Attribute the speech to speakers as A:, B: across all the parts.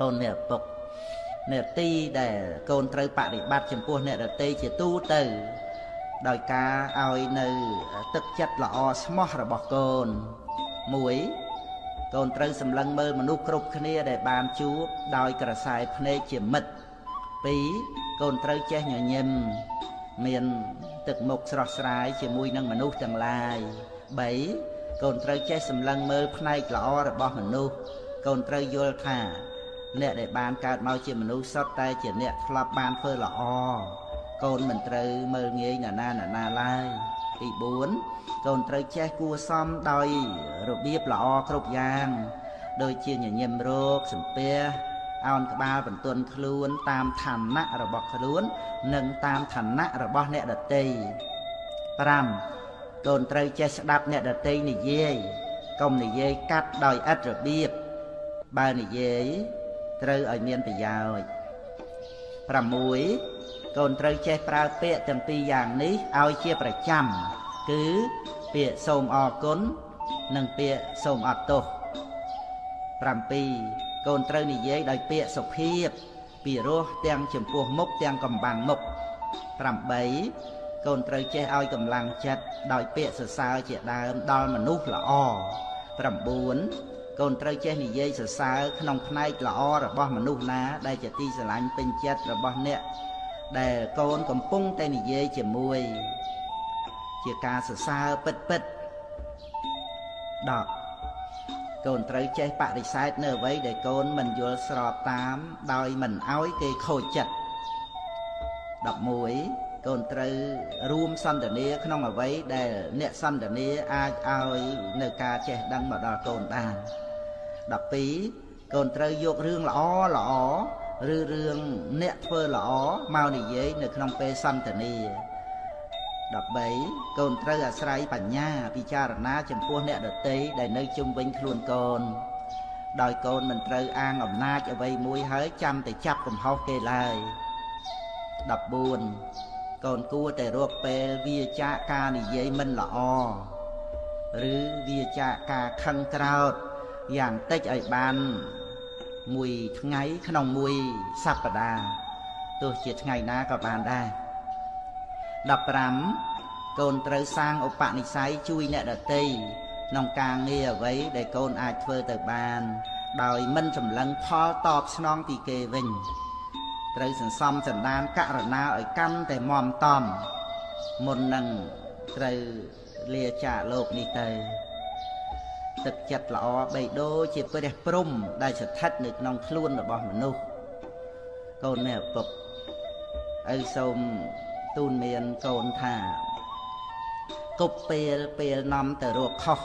A: កូនអ្នកឪពុកអ្នកទីដែលកូនត្រូវបប្រតិបត្តិចំពោះអ្នកដទៃជាទូទៅ ដោយការឲ្យនៅទឹកចិត្តល្អស្មោះរបស់កូន1កូនត្រូវសម្លឹងមើលមនុស្សគ្រប់គ្នាដែលបានជួបដោយក្រសែភ្នែកជាមិត្ត2កូនត្រូវចេះញញឹមមានទឹកមុខស្រស់ស្រាយជាមួយនឹងមនុស្សទាំងឡាយ3កូនត្រូវចេះសម្លឹងមើលផ្នែកល្អរបស់មនុស្សកូនត្រូវយល់ថា អ្នកដែលបានកើតមកជាមនុស្សសុទ្ធតែជាអ្នកធ្លាប់បានធ្វើល្អកូនមិនត្រូវមើលងាយណាណាណាណាឡើយទី4កូនត្រូវចេះគួសមដោយរបៀបល្អគ្រប់យ៉ាង ដូចជាញញឹមរោគសំពះអោនក្បាលបន្ទន់ខ្លួន តាមឋានៈរបស់ខ្លួន និងតាមឋានៈរបស់អ្នកដតី5កូនត្រូវចេះស្ដាប់អ្នកដតីនិយាយកុំនិយាយកាត់ដោយឥតរបៀបបើនិយាយ ត្រូវឲ្យមានប្រយោជន៍6កូនត្រូវចេះប្រើពាក្យទាំងពីរយ៉ាងនេះឲ្យជាប្រចាំ គឺពាក្យសូមអរគុណនិងពាក្យសូមអត់ទោស7កូនត្រូវនិយាយដោយពាក្យសុភាពពីរោះទាំងចំពោះមុខទាំងកំបាំងមុខ8កូនត្រូវចេះឲ្យកម្លាំងចិត្តដោយពាក្យសរសើរជាដើមដល់មនុស្សល្អ9 កូនត្រូវចេះនិយាយសរសើរក្នុងផ្នែកល្អរបស់មនុស្សណា ដែលជាទីស្រឡាញ់ពេញចិត្តរបស់អ្នក ដែលកូនកំពុងតែនិយាយជាមួយ ជាការសរសើរពិតពិត10កូនត្រូវចេះបដិសេធនៅអ្វីដែលកូនមិនយល់ស្របតាម ដោយមិនអោយគេខូចចិត្ត11កូនត្រូវរួមសន្តានាក្នុងអ្វីដែលអ្នកសន្តានាអាចឲ្យនៅការចេះដឹងមកដល់កូនបាន 12កូនត្រូវយករឿងល្អល្អឬរឿងអ្នកធ្វើល្អមកនិយាយនៅក្នុងពេលសន្តានា13កូនត្រូវអាស្រ័យបញ្ញាពិចារណាចំពោះអ្នកដតីដែលនៅជុំវិញខ្លួនកូន ដោយកូនមិនត្រូវអាងអំណាចអ្វីមួយហើយចាំតែចាប់កំហុសគេឡើយ14កូនគួរតែរកពេលវាចាកការនិយាយមិនល្អឬវាចាកការខឹងក្រោត យ៉ាងតិចឲ្យបានមួយថ្ងៃក្នុងមួយសប្តាហ៍ទោះជាថ្ងៃណាក៏បានដែរ15កូនត្រូវសាងឧបនិស្ស័យជួយអ្នកដទៃក្នុងការងារអ្វីដែលកូនអាចធ្វើទៅបាន ដោយមិនចម្លងផលតបស្នងពីគេវិញត្រូវសន្សំសន្តានករណាឲ្យកាន់តែមមតំមុននឹងត្រូវលាចាកលោកនេះទៅ ទឹកចិត្តល្អបេដូរជាព្រះព្រំ ដែលស្ថិតនៅក្នុងខ្លួនរបស់មនុស្សកូននេះឪពុកឪសូមទូនមានកូនថាគប់ពេលពេលនាំទៅរកខុស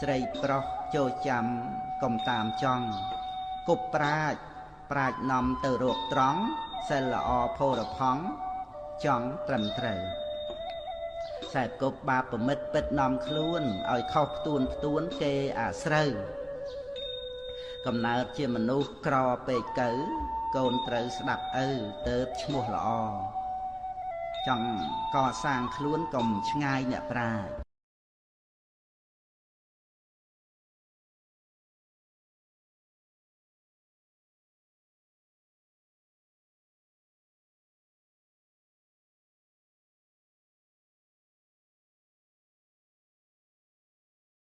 A: ស្រីប្រុសចូលចាំកុំតាមចង់គប់ប្រាជ្ញប្រាជ្ញនាំទៅរកត្រង់សិលល្អផោរផង់ចង់ត្រឹមត្រូវ ខ្សែគប់បាបប្រមិតពិតនាំខ្លួនឲ្យខុសផ្ទួនផ្ទួនគេអាស្រូវកំណើតជាមនុស្សក្រពេកកើកូនត្រូវស្ដាប់ឪទៅឈ្មោះល្អចង់កសាងខ្លួនកុំឆ្ងាយអ្នកប្រាជ្ញ